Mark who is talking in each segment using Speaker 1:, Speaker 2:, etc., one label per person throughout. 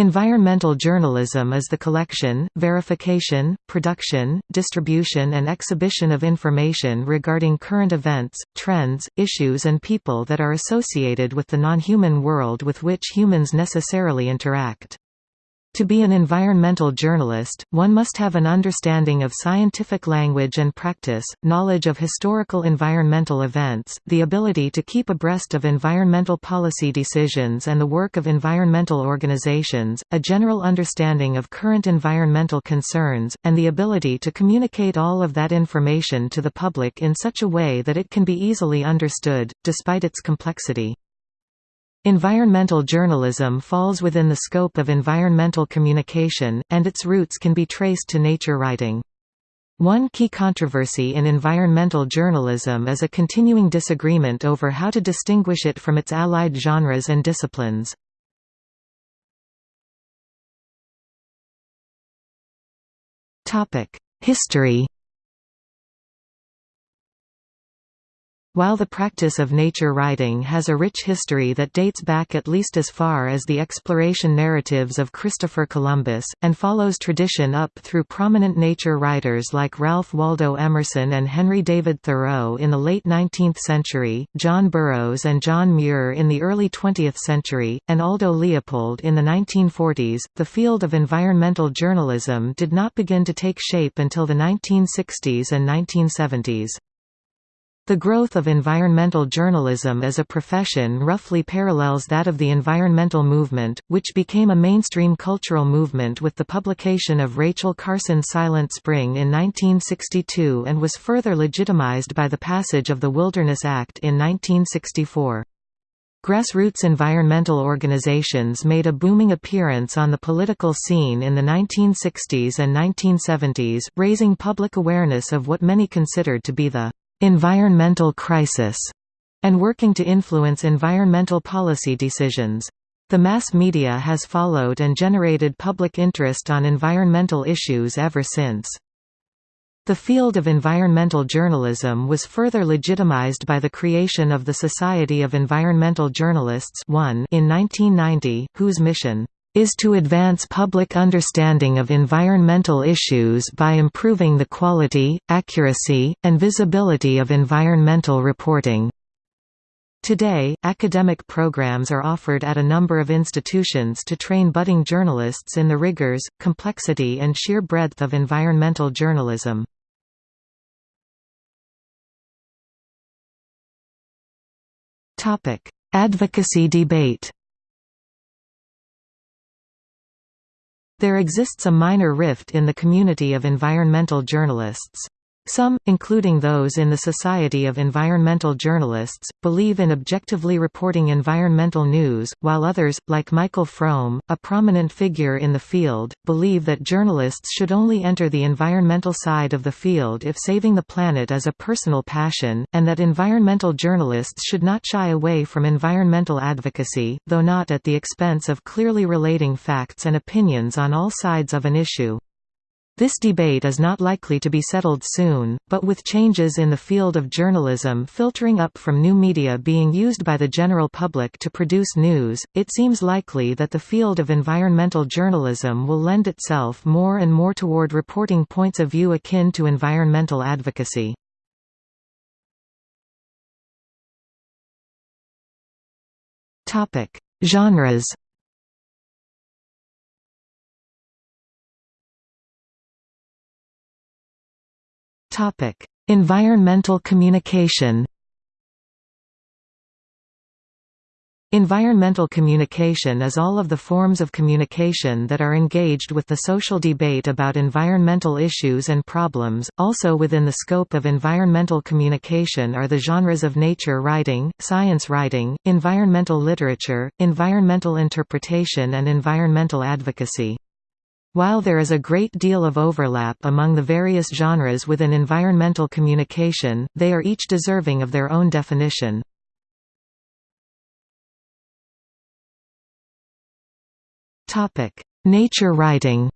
Speaker 1: Environmental journalism is the collection, verification, production, distribution and exhibition of information regarding current events, trends, issues and people that are associated with the non-human world with which humans necessarily interact. To be an environmental journalist, one must have an understanding of scientific language and practice, knowledge of historical environmental events, the ability to keep abreast of environmental policy decisions and the work of environmental organizations, a general understanding of current environmental concerns, and the ability to communicate all of that information to the public in such a way that it can be easily understood, despite its complexity. Environmental journalism falls within the scope of environmental communication, and its roots can be traced to nature writing. One key controversy in environmental journalism is a continuing disagreement over how to distinguish it from its allied genres and disciplines. History While the practice of nature writing has a rich history that dates back at least as far as the exploration narratives of Christopher Columbus, and follows tradition up through prominent nature writers like Ralph Waldo Emerson and Henry David Thoreau in the late 19th century, John Burroughs and John Muir in the early 20th century, and Aldo Leopold in the 1940s, the field of environmental journalism did not begin to take shape until the 1960s and 1970s. The growth of environmental journalism as a profession roughly parallels that of the environmental movement, which became a mainstream cultural movement with the publication of Rachel Carson's Silent Spring in 1962 and was further legitimized by the passage of the Wilderness Act in 1964. Grassroots environmental organizations made a booming appearance on the political scene in the 1960s and 1970s, raising public awareness of what many considered to be the environmental crisis, and working to influence environmental policy decisions. The mass media has followed and generated public interest on environmental issues ever since. The field of environmental journalism was further legitimized by the creation of the Society of Environmental Journalists in 1990, whose mission is to advance public understanding of environmental issues by improving the quality, accuracy, and visibility of environmental reporting. Today, academic programs are offered at a number of institutions to train budding journalists in the rigors, complexity and sheer breadth of environmental journalism. Advocacy debate There exists a minor rift in the community of environmental journalists. Some, including those in the Society of Environmental Journalists, believe in objectively reporting environmental news, while others, like Michael Frome, a prominent figure in the field, believe that journalists should only enter the environmental side of the field if saving the planet is a personal passion, and that environmental journalists should not shy away from environmental advocacy, though not at the expense of clearly relating facts and opinions on all sides of an issue. This debate is not likely to be settled soon, but with changes in the field of journalism filtering up from new media being used by the general public to produce news, it seems likely that the field of environmental journalism will lend itself more and more toward reporting points of view akin to environmental advocacy. Genres Topic: Environmental communication. Environmental communication is all of the forms of communication that are engaged with the social debate about environmental issues and problems. Also within the scope of environmental communication are the genres of nature writing, science writing, environmental literature, environmental interpretation and environmental advocacy. While there is a great deal of overlap among the various genres within environmental communication, they are each deserving of their own definition. Nature writing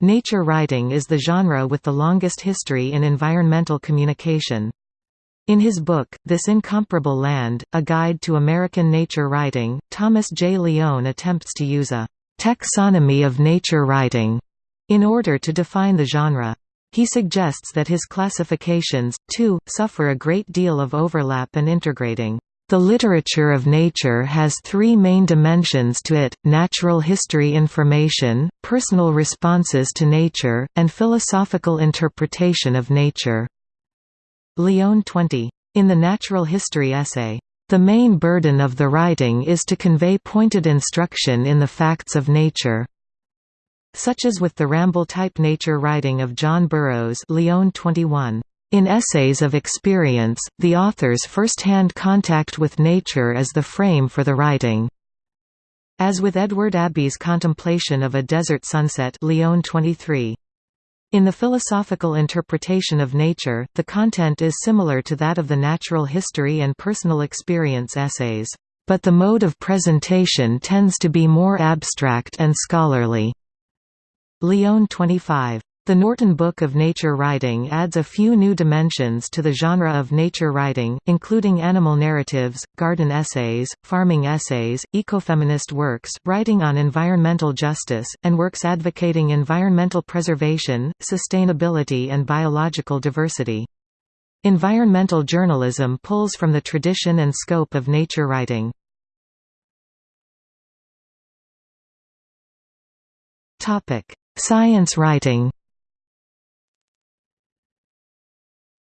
Speaker 1: Nature writing is the genre with the longest history in environmental communication. In his book, This Incomparable Land, A Guide to American Nature Writing, Thomas J. Leone attempts to use a «taxonomy of nature writing» in order to define the genre. He suggests that his classifications, too, suffer a great deal of overlap and integrating. The literature of nature has three main dimensions to it, natural history information, personal responses to nature, and philosophical interpretation of nature. Leone 20. In the natural history essay, "...the main burden of the writing is to convey pointed instruction in the facts of nature." Such as with the ramble-type nature writing of John Burroughs Leone 21. In essays of experience, the author's first-hand contact with nature is the frame for the writing. As with Edward Abbey's contemplation of a desert sunset Leone 23. In the philosophical interpretation of nature, the content is similar to that of the natural history and personal experience essays, but the mode of presentation tends to be more abstract and scholarly. Leone 25. The Norton Book of Nature Writing adds a few new dimensions to the genre of nature writing, including animal narratives, garden essays, farming essays, ecofeminist works, writing on environmental justice, and works advocating environmental preservation, sustainability and biological diversity. Environmental journalism pulls from the tradition and scope of nature writing. Science writing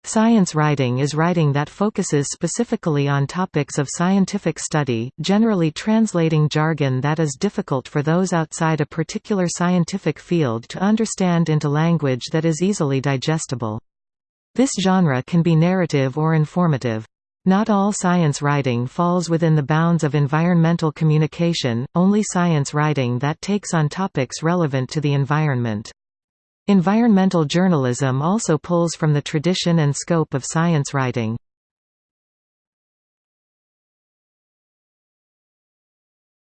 Speaker 1: Science writing is writing that focuses specifically on topics of scientific study, generally translating jargon that is difficult for those outside a particular scientific field to understand into language that is easily digestible. This genre can be narrative or informative. Not all science writing falls within the bounds of environmental communication, only science writing that takes on topics relevant to the environment. Environmental journalism also pulls from the tradition and scope of science writing.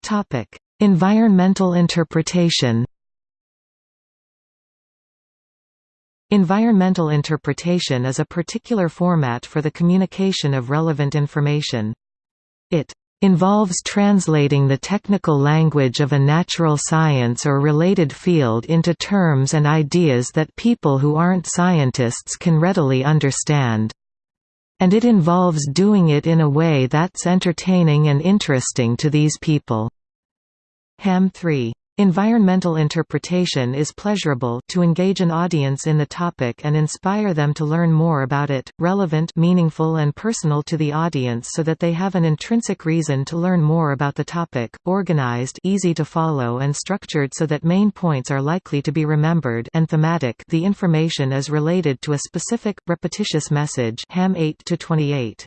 Speaker 1: Topic: environmental interpretation Environmental interpretation is a particular format for the communication of relevant information. It involves translating the technical language of a natural science or related field into terms and ideas that people who aren't scientists can readily understand. And it involves doing it in a way that's entertaining and interesting to these people. Ham 3 Environmental interpretation is pleasurable to engage an audience in the topic and inspire them to learn more about it, relevant meaningful and personal to the audience so that they have an intrinsic reason to learn more about the topic, organized easy to follow and structured so that main points are likely to be remembered and thematic the information is related to a specific, repetitious message Ham 8 to 28.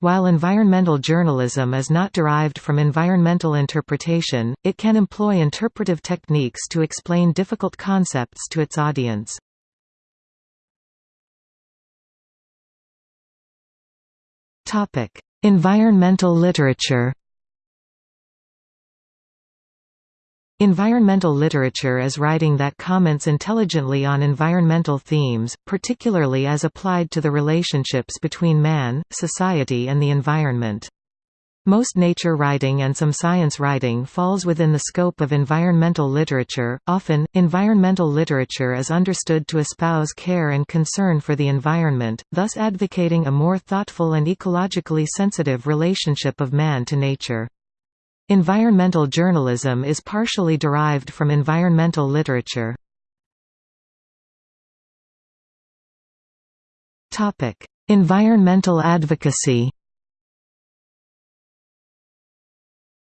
Speaker 1: While environmental journalism is not derived from environmental interpretation, it can employ interpretive techniques to explain difficult concepts to its audience. environmental literature Environmental literature is writing that comments intelligently on environmental themes, particularly as applied to the relationships between man, society and the environment. Most nature writing and some science writing falls within the scope of environmental literature. Often, environmental literature is understood to espouse care and concern for the environment, thus advocating a more thoughtful and ecologically sensitive relationship of man to nature. Environmental journalism is partially derived from environmental literature. environmental advocacy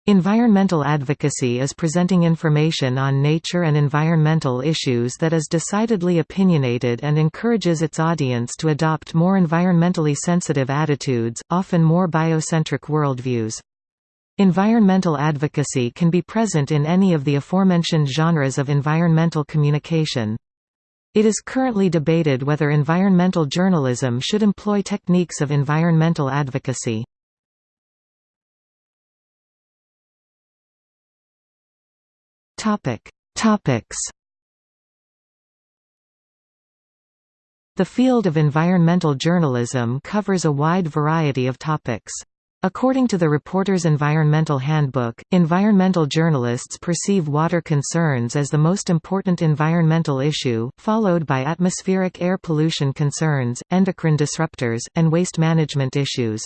Speaker 1: Environmental advocacy is presenting information on nature and environmental issues that is decidedly opinionated and encourages its audience to adopt more environmentally sensitive attitudes, often more biocentric worldviews. Environmental advocacy can be present in any of the aforementioned genres of environmental communication. It is currently debated whether environmental journalism should employ techniques of environmental advocacy. Topics The field of environmental journalism covers a wide variety of topics. According to the Reporter's Environmental Handbook, environmental journalists perceive water concerns as the most important environmental issue, followed by atmospheric air pollution concerns, endocrine disruptors, and waste management issues.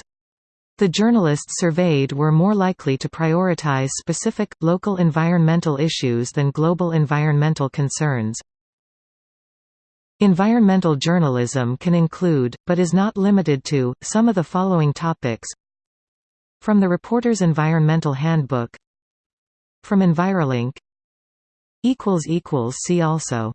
Speaker 1: The journalists surveyed were more likely to prioritize specific, local environmental issues than global environmental concerns. Environmental journalism can include, but is not limited to, some of the following topics From the Reporter's Environmental Handbook. From EnviroLink. See also